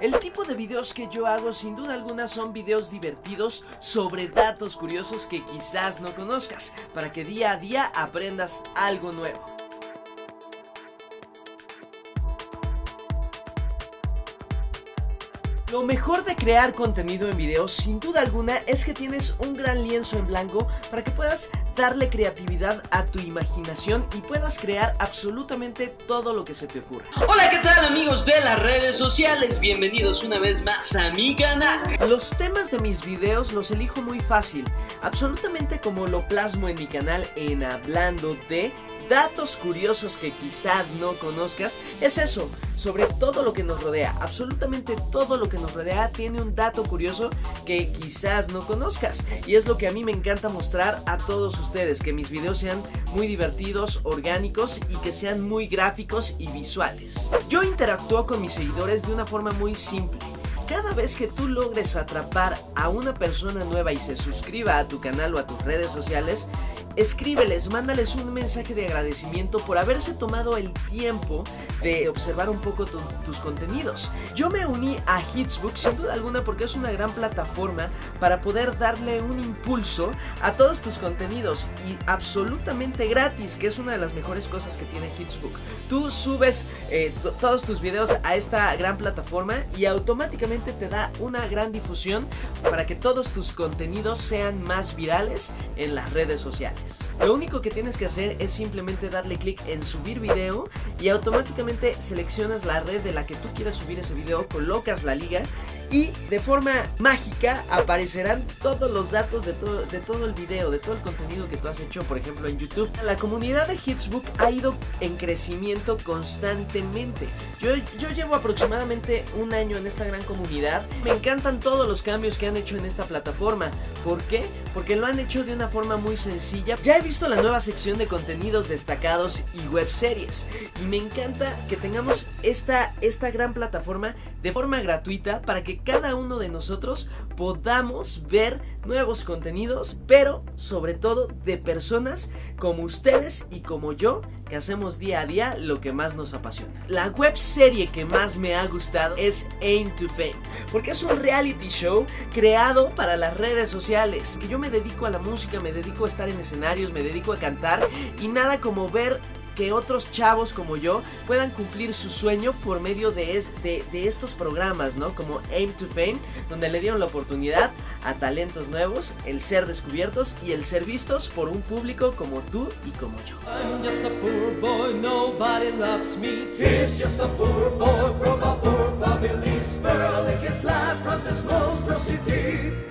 El tipo de videos que yo hago sin duda alguna son videos divertidos sobre datos curiosos que quizás no conozcas, para que día a día aprendas algo nuevo. Lo mejor de crear contenido en video sin duda alguna es que tienes un gran lienzo en blanco para que puedas darle creatividad a tu imaginación y puedas crear absolutamente todo lo que se te ocurra. Hola, ¿qué tal amigos de las redes sociales? Bienvenidos una vez más a mi canal. Los temas de mis videos los elijo muy fácil, absolutamente como lo plasmo en mi canal en Hablando de datos curiosos que quizás no conozcas, es eso, sobre todo lo que nos rodea. Absolutamente todo lo que nos rodea tiene un dato curioso que quizás no conozcas. Y es lo que a mí me encanta mostrar a todos ustedes, que mis videos sean muy divertidos, orgánicos y que sean muy gráficos y visuales. Yo interactúo con mis seguidores de una forma muy simple cada vez que tú logres atrapar a una persona nueva y se suscriba a tu canal o a tus redes sociales, escríbeles, mándales un mensaje de agradecimiento por haberse tomado el tiempo de observar un poco tus contenidos. Yo me uní a Hitsbook sin duda alguna porque es una gran plataforma para poder darle un impulso a todos tus contenidos y absolutamente gratis, que es una de las mejores cosas que tiene Hitsbook. Tú subes eh, todos tus videos a esta gran plataforma y automáticamente te da una gran difusión para que todos tus contenidos sean más virales en las redes sociales. Lo único que tienes que hacer es simplemente darle clic en subir video y automáticamente seleccionas la red de la que tú quieras subir ese video, colocas la liga y de forma mágica aparecerán todos los datos de todo, de todo el video, de todo el contenido que tú has hecho, por ejemplo en YouTube. La comunidad de Hitsbook ha ido en crecimiento constantemente. Yo, yo llevo aproximadamente un año en esta gran comunidad. Me encantan todos los cambios que han hecho en esta plataforma. ¿Por qué? Porque lo han hecho de una forma muy sencilla. Ya he visto la nueva sección de contenidos destacados y web series. Y me encanta que tengamos esta, esta gran plataforma de forma gratuita para que cada uno de nosotros podamos ver nuevos contenidos, pero sobre todo de personas como ustedes y como yo que hacemos día a día lo que más nos apasiona. La web serie que más me ha gustado es Aim to Fame, porque es un reality show creado para las redes sociales. Que yo me dedico a la música, me dedico a estar en escenarios, me dedico a cantar y nada como ver que otros chavos como yo puedan cumplir su sueño por medio de, de, estos programas, ¿no? Como Aim to Fame, donde le dieron la oportunidad a talentos nuevos, el ser descubiertos y el ser vistos por un público como tú y como yo. I'm just a poor boy, nobody loves me. He's just a poor boy from a poor family, spiraling his life from this monstrosity.